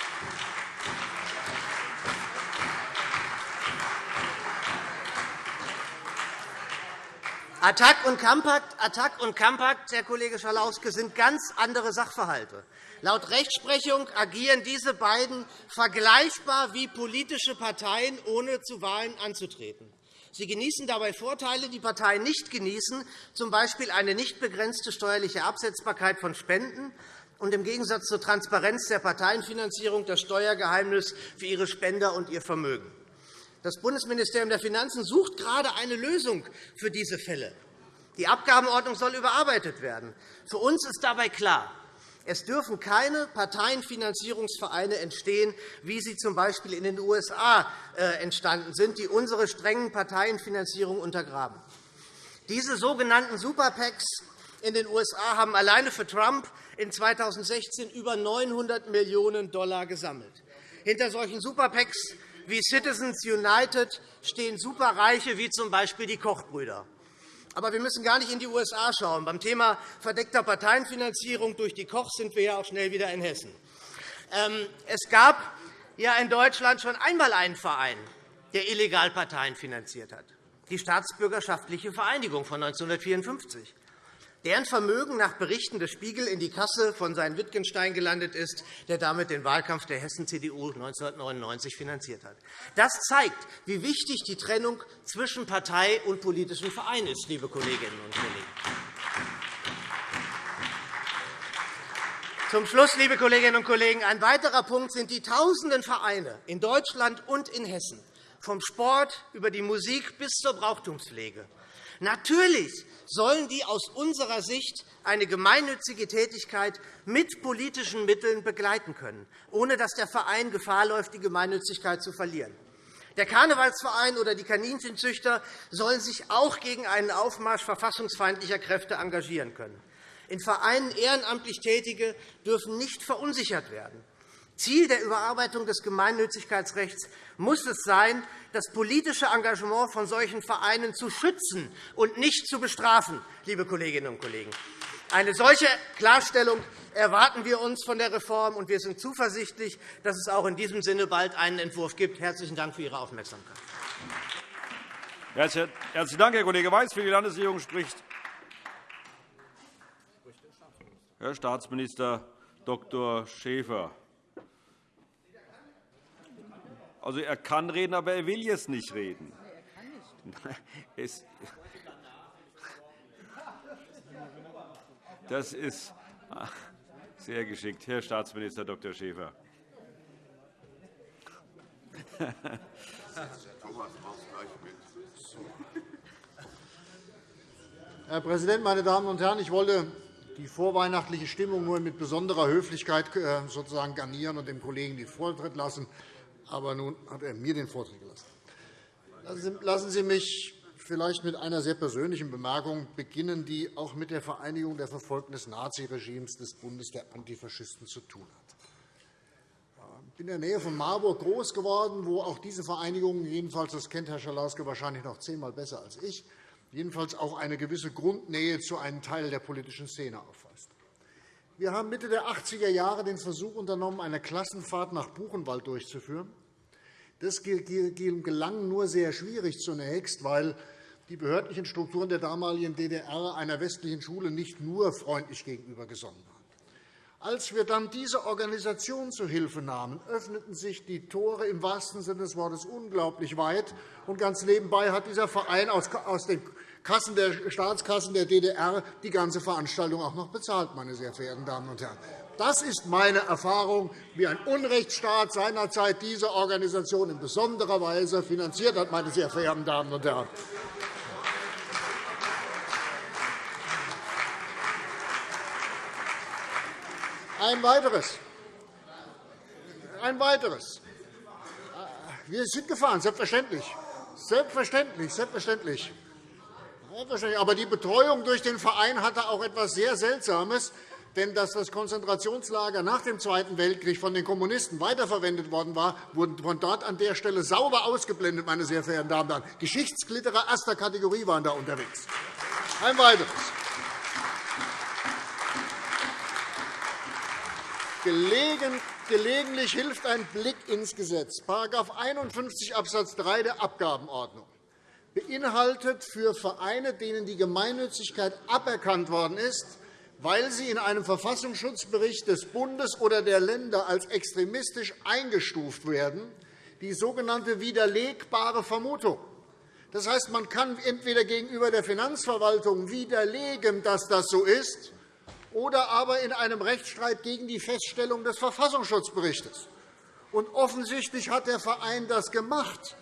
Attac und Kampakt, Attac und Kampakt, Herr Kollege Schalauske, sind ganz andere Sachverhalte. Laut Rechtsprechung agieren diese beiden vergleichbar wie politische Parteien, ohne zu Wahlen anzutreten. Sie genießen dabei Vorteile, die Parteien nicht genießen, z. B. eine nicht begrenzte steuerliche Absetzbarkeit von Spenden und im Gegensatz zur Transparenz der Parteienfinanzierung das Steuergeheimnis für ihre Spender und ihr Vermögen. Das Bundesministerium der Finanzen sucht gerade eine Lösung für diese Fälle. Die Abgabenordnung soll überarbeitet werden. Für uns ist dabei klar, es dürfen keine Parteienfinanzierungsvereine entstehen, wie sie z. B. in den USA äh, entstanden sind, die unsere strengen Parteienfinanzierung untergraben. Diese sogenannten Superpacks in den USA haben alleine für Trump in 2016 über 900 Millionen $, gesammelt. Hinter solchen Superpacks wie Citizens United stehen Superreiche wie z. B. die Kochbrüder. Aber wir müssen gar nicht in die USA schauen. Beim Thema verdeckter Parteienfinanzierung durch die Koch sind wir ja auch schnell wieder in Hessen. Ähm, es gab ja in Deutschland schon einmal einen Verein, der illegal Parteien finanziert hat, die Staatsbürgerschaftliche Vereinigung von 1954 deren Vermögen nach Berichten des Spiegel in die Kasse von seinem Wittgenstein gelandet ist, der damit den Wahlkampf der Hessen-CDU 1999 finanziert hat. Das zeigt, wie wichtig die Trennung zwischen Partei und politischen Verein ist, liebe Kolleginnen und Kollegen. Zum Schluss, liebe Kolleginnen und Kollegen, ein weiterer Punkt sind die tausenden Vereine in Deutschland und in Hessen, vom Sport über die Musik bis zur Brauchtumspflege. Natürlich sollen die aus unserer Sicht eine gemeinnützige Tätigkeit mit politischen Mitteln begleiten können, ohne dass der Verein Gefahr läuft, die Gemeinnützigkeit zu verlieren. Der Karnevalsverein oder die Kaninchenzüchter sollen sich auch gegen einen Aufmarsch verfassungsfeindlicher Kräfte engagieren können. In Vereinen ehrenamtlich Tätige dürfen nicht verunsichert werden. Ziel der Überarbeitung des Gemeinnützigkeitsrechts muss es sein, das politische Engagement von solchen Vereinen zu schützen und nicht zu bestrafen, liebe Kolleginnen und Kollegen. Eine solche Klarstellung erwarten wir uns von der Reform, und wir sind zuversichtlich, dass es auch in diesem Sinne bald einen Entwurf gibt. – Herzlichen Dank für Ihre Aufmerksamkeit. Herzlichen Dank, Herr Kollege Weiß. Für die Landesregierung spricht Herr Staatsminister Dr. Schäfer. Also, er kann reden, aber er will jetzt nicht reden. Das ist sehr geschickt, Herr Staatsminister Dr. Schäfer. Herr Präsident, meine Damen und Herren! Ich wollte die vorweihnachtliche Stimmung nur mit besonderer Höflichkeit äh, sozusagen garnieren und dem Kollegen den Vortritt lassen. Aber nun hat er mir den Vortritt gelassen. Lassen Sie mich vielleicht mit einer sehr persönlichen Bemerkung beginnen, die auch mit der Vereinigung der Verfolgten des Naziregimes des Bundes der Antifaschisten zu tun hat. Ich bin in der Nähe von Marburg groß geworden, wo auch diese Vereinigung, jedenfalls das kennt Herr Schalauske wahrscheinlich noch zehnmal besser als ich, jedenfalls auch eine gewisse Grundnähe zu einem Teil der politischen Szene aufweist. Wir haben Mitte der 80er Jahre den Versuch unternommen, eine Klassenfahrt nach Buchenwald durchzuführen. Das gelang nur sehr schwierig zunächst, weil die behördlichen Strukturen der damaligen DDR einer westlichen Schule nicht nur freundlich gegenüber gesonnen waren. Als wir dann diese Organisation zu Hilfe nahmen, öffneten sich die Tore im wahrsten Sinne des Wortes unglaublich weit. Und ganz nebenbei hat dieser Verein aus den Kassen der Staatskassen der DDR die ganze Veranstaltung auch noch bezahlt, meine sehr verehrten Damen und Herren. Das ist meine Erfahrung, wie ein Unrechtsstaat seinerzeit diese Organisation in besonderer Weise finanziert hat, meine sehr verehrten Damen und Herren. Ein weiteres. Ein weiteres. Wir sind gefahren, selbstverständlich. Selbstverständlich, selbstverständlich. Aber die Betreuung durch den Verein hatte auch etwas sehr Seltsames. Denn dass das Konzentrationslager nach dem Zweiten Weltkrieg von den Kommunisten weiterverwendet worden war, wurden von dort an der Stelle sauber ausgeblendet, meine sehr verehrten Damen und Herren. Geschichtsklitterer erster Kategorie waren da unterwegs. Ein weiteres. Gelegentlich hilft ein Blick ins Gesetz. § 51 Abs. 3 der Abgabenordnung beinhaltet für Vereine, denen die Gemeinnützigkeit aberkannt worden ist, weil sie in einem Verfassungsschutzbericht des Bundes oder der Länder als extremistisch eingestuft werden, die sogenannte widerlegbare Vermutung. Das heißt, man kann entweder gegenüber der Finanzverwaltung widerlegen, dass das so ist, oder aber in einem Rechtsstreit gegen die Feststellung des Verfassungsschutzberichts. Und offensichtlich hat der Verein das gemacht.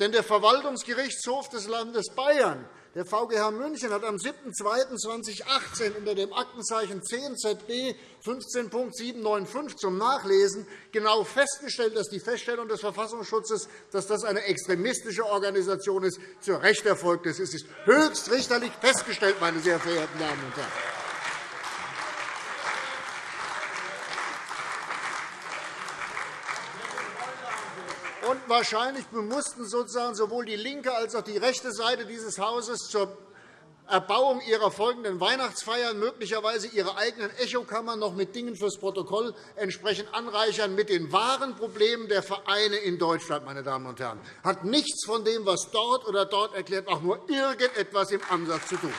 Denn der Verwaltungsgerichtshof des Landes Bayern, der VGH München, hat am 7.2.2018 unter dem Aktenzeichen 10 ZB 15.795 zum Nachlesen genau festgestellt, dass die Feststellung des Verfassungsschutzes, dass das eine extremistische Organisation ist, zu Recht erfolgt ist. Es ist höchstrichterlich festgestellt, meine sehr verehrten Damen und Herren. Und wahrscheinlich mussten sozusagen sowohl die linke als auch die rechte Seite dieses Hauses zur Erbauung ihrer folgenden Weihnachtsfeiern möglicherweise ihre eigenen Echokammern noch mit Dingen fürs Protokoll entsprechend anreichern mit den wahren Problemen der Vereine in Deutschland. Meine Damen und Herren. Hat nichts von dem, was dort oder dort erklärt, auch nur irgendetwas im Ansatz zu tun.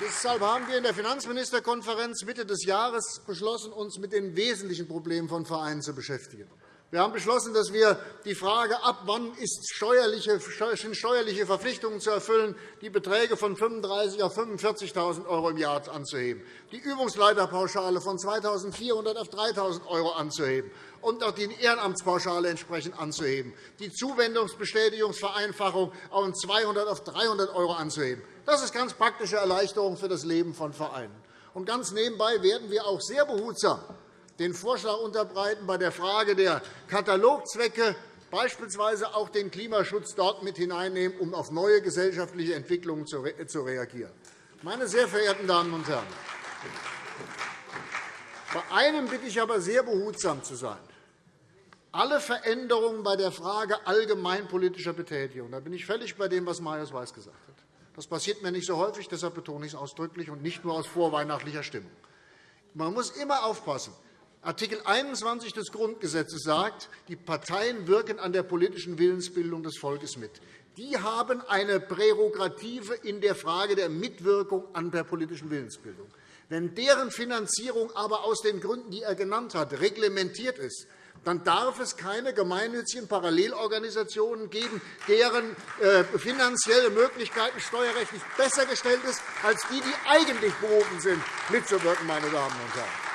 Deshalb haben wir in der Finanzministerkonferenz Mitte des Jahres beschlossen, uns mit den wesentlichen Problemen von Vereinen zu beschäftigen. Wir haben beschlossen, dass wir die Frage, ab wann sind steuerliche Verpflichtungen zu erfüllen, die Beträge von 35.000 auf 45.000 € im Jahr anzuheben, die Übungsleiterpauschale von 2.400 auf 3.000 € anzuheben und auch die Ehrenamtspauschale entsprechend anzuheben, die Zuwendungsbestätigungsvereinfachung von 200 auf 300 € anzuheben. Das ist ganz praktische Erleichterung für das Leben von Vereinen. Und ganz nebenbei werden wir auch sehr behutsam den Vorschlag unterbreiten, bei der Frage der Katalogzwecke beispielsweise auch den Klimaschutz dort mit hineinnehmen, um auf neue gesellschaftliche Entwicklungen zu reagieren. Meine sehr verehrten Damen und Herren, bei einem bitte ich aber sehr behutsam zu sein. Alle Veränderungen bei der Frage allgemeinpolitischer Betätigung, da bin ich völlig bei dem, was Marius Weiß gesagt hat. Das passiert mir nicht so häufig, deshalb betone ich es ausdrücklich und nicht nur aus vorweihnachtlicher Stimmung. Man muss immer aufpassen. Artikel 21 des Grundgesetzes sagt, die Parteien wirken an der politischen Willensbildung des Volkes mit. Die haben eine Prärogative in der Frage der Mitwirkung an der politischen Willensbildung. Wenn deren Finanzierung aber aus den Gründen, die er genannt hat, reglementiert ist, dann darf es keine gemeinnützigen Parallelorganisationen geben, deren äh, finanzielle Möglichkeiten steuerrechtlich besser gestellt sind als die, die eigentlich berufen sind, mitzuwirken. Meine Damen und Herren.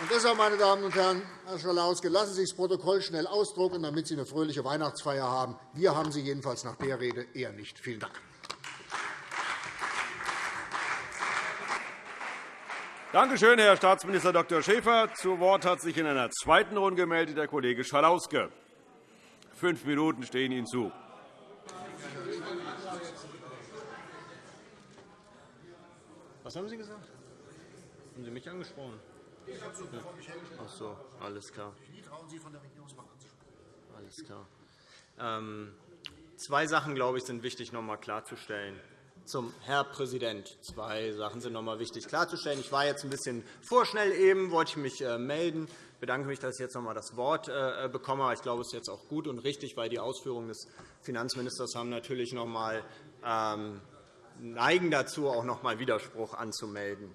Und deshalb, meine Damen und Herren, Herr Schalauske, lassen Sie sich das Protokoll schnell ausdrucken, damit Sie eine fröhliche Weihnachtsfeier haben. Wir haben sie jedenfalls nach der Rede eher nicht. Vielen Dank. Danke schön, Herr Staatsminister Dr. Schäfer. Zu Wort hat sich in einer zweiten Runde gemeldet der Kollege Schalauske. Fünf Minuten stehen Ihnen zu. Was haben Sie gesagt? Haben Sie mich angesprochen? Ach so, alles klar. Alles klar. Ähm, zwei Sachen, glaube ich, sind wichtig, noch einmal klarzustellen. Zum Herr Präsident. Zwei Sachen sind noch einmal wichtig klarzustellen. Ich war jetzt ein bisschen vorschnell eben, wollte ich mich äh, melden. Ich bedanke mich, dass ich jetzt noch einmal das Wort äh, bekomme. Ich glaube, es ist jetzt auch gut und richtig, weil die Ausführungen des Finanzministers haben natürlich noch einmal ähm, neigen dazu, auch noch einmal Widerspruch anzumelden.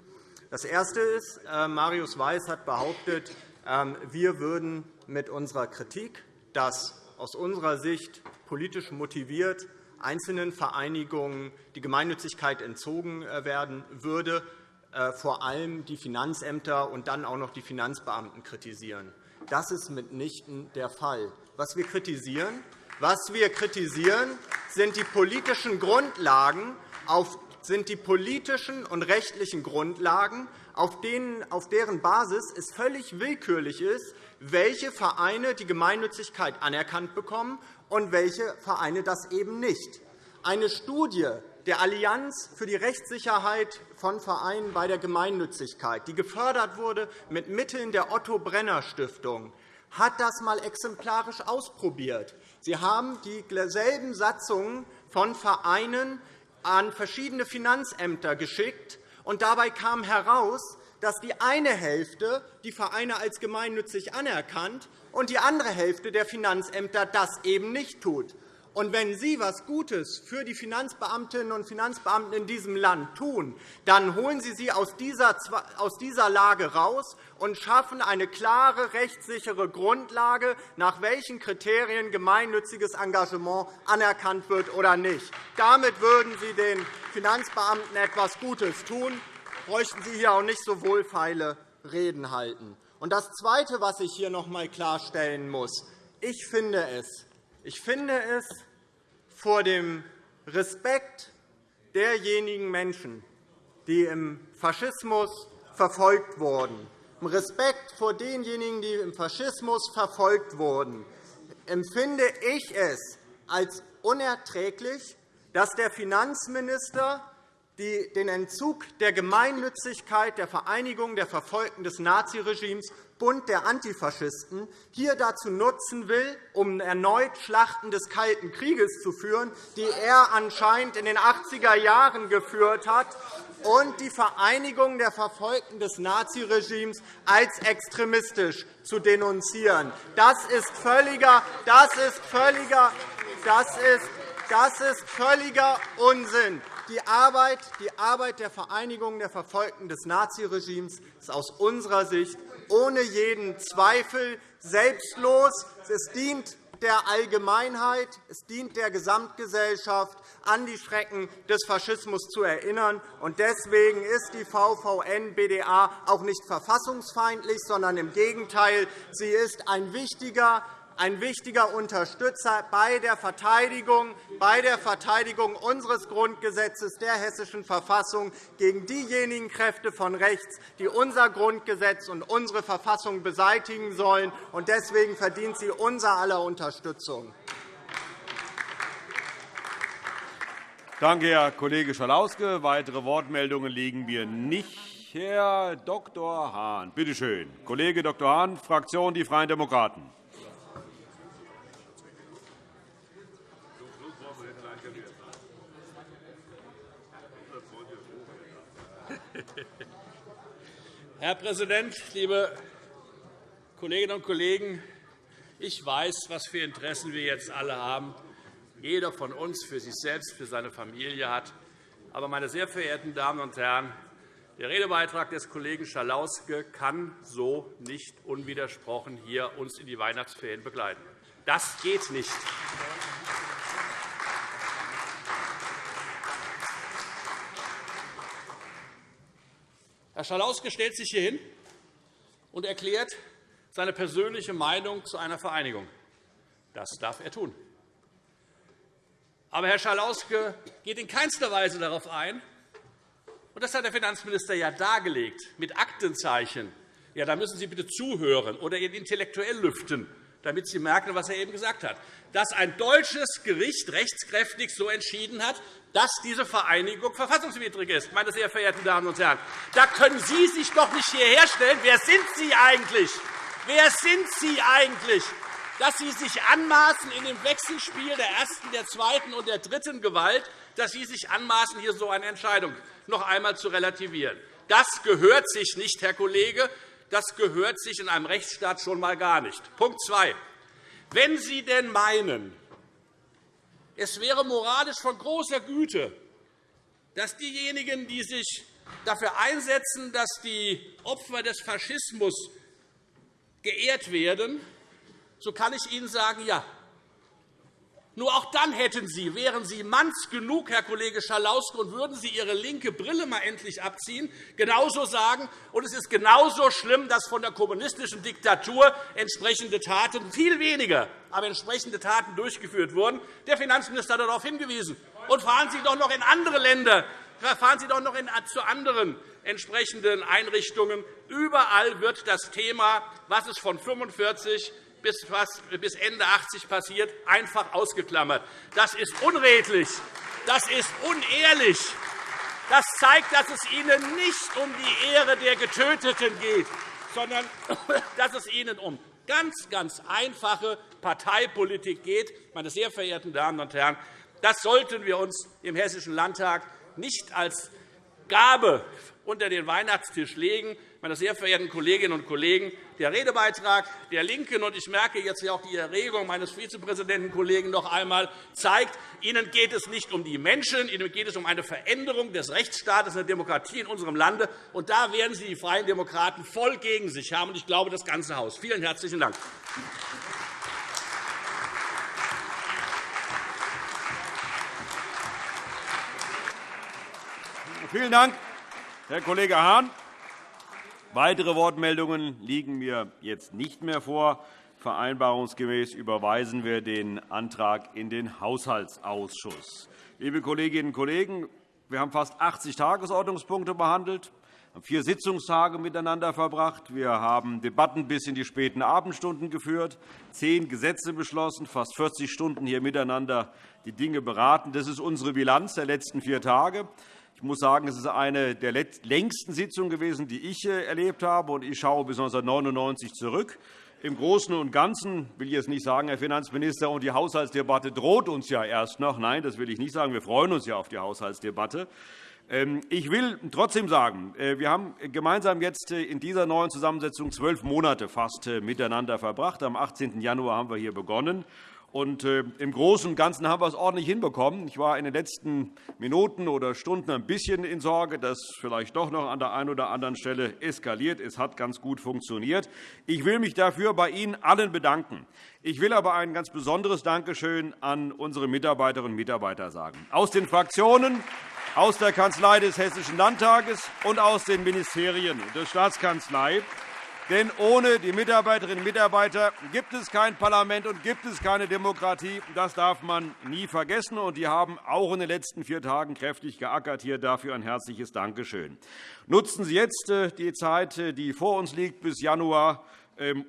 Das Erste ist, äh, Marius Weiß hat behauptet, ähm, wir würden mit unserer Kritik, dass aus unserer Sicht politisch motiviert einzelnen Vereinigungen die Gemeinnützigkeit entzogen äh, werden würde, äh, vor allem die Finanzämter und dann auch noch die Finanzbeamten kritisieren. Das ist mitnichten der Fall. Was wir kritisieren, was wir kritisieren sind die politischen Grundlagen, auf sind die politischen und rechtlichen Grundlagen, auf, denen, auf deren Basis es völlig willkürlich ist, welche Vereine die Gemeinnützigkeit anerkannt bekommen und welche Vereine das eben nicht. Eine Studie der Allianz für die Rechtssicherheit von Vereinen bei der Gemeinnützigkeit, die gefördert wurde mit Mitteln der Otto Brenner Stiftung, hat das einmal exemplarisch ausprobiert. Sie haben dieselben Satzungen von Vereinen an verschiedene Finanzämter geschickt. Und dabei kam heraus, dass die eine Hälfte die Vereine als gemeinnützig anerkannt und die andere Hälfte der Finanzämter das eben nicht tut. Und wenn Sie etwas Gutes für die Finanzbeamtinnen und Finanzbeamten in diesem Land tun, dann holen Sie sie aus dieser Lage heraus und schaffen eine klare, rechtssichere Grundlage, nach welchen Kriterien gemeinnütziges Engagement anerkannt wird oder nicht. Damit würden Sie den Finanzbeamten etwas Gutes tun, bräuchten Sie hier auch nicht so wohlfeile Reden halten. Das Zweite, was ich hier noch einmal klarstellen muss, ich finde es ich finde es vor dem Respekt derjenigen Menschen, die im Faschismus verfolgt wurden, im Respekt vor denjenigen, die im Faschismus verfolgt wurden, empfinde ich es als unerträglich, dass der Finanzminister den Entzug der Gemeinnützigkeit der Vereinigung der Verfolgten des Naziregimes Bund der Antifaschisten hier dazu nutzen will, um erneut Schlachten des Kalten Krieges zu führen, die er anscheinend in den 80er Jahren geführt hat, und die Vereinigung der Verfolgten des Naziregimes als extremistisch zu denunzieren. Das ist völliger, das ist völliger, das ist, das ist völliger Unsinn. Die Arbeit, die Arbeit der Vereinigung der Verfolgten des Naziregimes ist aus unserer Sicht ohne jeden Zweifel selbstlos. Es dient der Allgemeinheit, es dient der Gesamtgesellschaft, an die Schrecken des Faschismus zu erinnern. Deswegen ist die VVN-BDA auch nicht verfassungsfeindlich, sondern im Gegenteil. Sie ist ein wichtiger ein wichtiger Unterstützer bei der Verteidigung, bei der Verteidigung unseres Grundgesetzes, der Hessischen Verfassung, gegen diejenigen Kräfte von rechts, die unser Grundgesetz und unsere Verfassung beseitigen sollen. Deswegen verdient sie unser aller Unterstützung. Danke, Herr Kollege Schalauske. Weitere Wortmeldungen liegen mir nicht. Herr Dr. Hahn, bitte schön. Kollege Dr. Hahn, Fraktion Die Freien Demokraten. Herr Präsident, liebe Kolleginnen und Kollegen! Ich weiß, was für Interessen wir jetzt alle haben. Jeder von uns für sich selbst, für seine Familie hat. Aber, meine sehr verehrten Damen und Herren, der Redebeitrag des Kollegen Schalauske kann so nicht unwidersprochen hier uns in die Weihnachtsferien begleiten. Das geht nicht. Herr Schalauske stellt sich hier hin und erklärt seine persönliche Meinung zu einer Vereinigung. Das darf er tun. Aber Herr Schalauske geht in keinster Weise darauf ein, und das hat der Finanzminister ja dargelegt, mit Aktenzeichen. Ja, da müssen Sie bitte zuhören oder ihn intellektuell lüften, damit Sie merken, was er eben gesagt hat, dass ein deutsches Gericht rechtskräftig so entschieden hat, dass diese Vereinigung verfassungswidrig ist. Meine sehr verehrten Damen und Herren, da können Sie sich doch nicht hierher stellen. Wer sind Sie eigentlich? Wer sind Sie eigentlich, dass Sie sich anmaßen, in dem Wechselspiel der ersten, der zweiten und der dritten Gewalt, dass Sie sich anmaßen, hier so eine Entscheidung noch einmal zu relativieren? Das gehört sich nicht, Herr Kollege. Das gehört sich in einem Rechtsstaat schon einmal gar nicht. Punkt 2. Wenn Sie denn meinen, es wäre moralisch von großer Güte, dass diejenigen, die sich dafür einsetzen, dass die Opfer des Faschismus geehrt werden, so kann ich Ihnen sagen, ja. Nur auch dann hätten Sie, wären Sie manns genug, Herr Kollege Schalauske, und würden Sie Ihre linke Brille mal endlich abziehen, genauso sagen, und es ist genauso schlimm, dass von der kommunistischen Diktatur entsprechende Taten, viel weniger, aber entsprechende Taten durchgeführt wurden. Der Finanzminister hat darauf hingewiesen. Und fahren Sie doch noch in andere Länder, fahren Sie doch noch zu anderen entsprechenden Einrichtungen. Überall wird das Thema, was es von 45 bis, Ende 80 passiert, einfach ausgeklammert. Das ist unredlich. Das ist unehrlich. Das zeigt, dass es Ihnen nicht um die Ehre der Getöteten geht, sondern dass es Ihnen um ganz, ganz einfache Parteipolitik geht. Meine sehr verehrten Damen und Herren, das sollten wir uns im Hessischen Landtag nicht als Gabe unter den Weihnachtstisch legen. Meine sehr verehrten Kolleginnen und Kollegen, der Redebeitrag der LINKEN, und ich merke jetzt auch die Erregung meines Vizepräsidentenkollegen noch einmal, zeigt, Ihnen geht es nicht um die Menschen, Ihnen geht es um eine Veränderung des Rechtsstaates, der Demokratie in unserem Lande. Und da werden Sie die Freien Demokraten voll gegen sich haben, und ich glaube, das ganze Haus. Vielen herzlichen Dank. Vielen Dank, Herr Kollege Hahn. Weitere Wortmeldungen liegen mir jetzt nicht mehr vor. Vereinbarungsgemäß überweisen wir den Antrag in den Haushaltsausschuss. Liebe Kolleginnen und Kollegen, wir haben fast 80 Tagesordnungspunkte behandelt, haben vier Sitzungstage miteinander verbracht. Wir haben Debatten bis in die späten Abendstunden geführt, zehn Gesetze beschlossen, fast 40 Stunden hier miteinander die Dinge beraten. Das ist unsere Bilanz der letzten vier Tage. Ich muss sagen, es ist eine der längsten Sitzungen gewesen, die ich äh, erlebt habe. Ich schaue bis 1999 zurück. Im Großen und Ganzen will ich jetzt nicht sagen, Herr Finanzminister, und die Haushaltsdebatte droht uns ja erst noch. Nein, das will ich nicht sagen. Wir freuen uns ja auf die Haushaltsdebatte. Ähm, ich will trotzdem sagen, äh, wir haben gemeinsam jetzt äh, in dieser neuen Zusammensetzung zwölf Monate fast miteinander verbracht. Am 18. Januar haben wir hier begonnen. Und äh, Im Großen und Ganzen haben wir es ordentlich hinbekommen. Ich war in den letzten Minuten oder Stunden ein bisschen in Sorge, dass vielleicht doch noch an der einen oder anderen Stelle eskaliert. Es hat ganz gut funktioniert. Ich will mich dafür bei Ihnen allen bedanken. Ich will aber ein ganz besonderes Dankeschön an unsere Mitarbeiterinnen und Mitarbeiter sagen. Aus den Fraktionen, aus der Kanzlei des Hessischen Landtages und aus den Ministerien der Staatskanzlei. Denn ohne die Mitarbeiterinnen und Mitarbeiter gibt es kein Parlament und gibt es keine Demokratie. Das darf man nie vergessen. Und die haben auch in den letzten vier Tagen kräftig geackert. Hier dafür ein herzliches Dankeschön. Nutzen Sie jetzt äh, die Zeit, äh, die vor uns liegt, bis Januar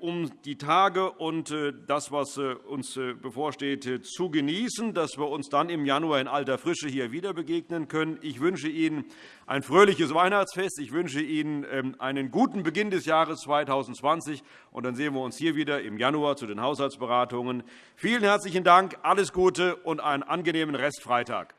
um die Tage und äh, das, was äh, uns äh, bevorsteht, zu genießen, dass wir uns dann im Januar in alter Frische hier wieder begegnen können. Ich wünsche Ihnen ein fröhliches Weihnachtsfest. Ich wünsche Ihnen ähm, einen guten Beginn des Jahres 2020. Und dann sehen wir uns hier wieder im Januar zu den Haushaltsberatungen. Vielen herzlichen Dank, alles Gute und einen angenehmen Restfreitag.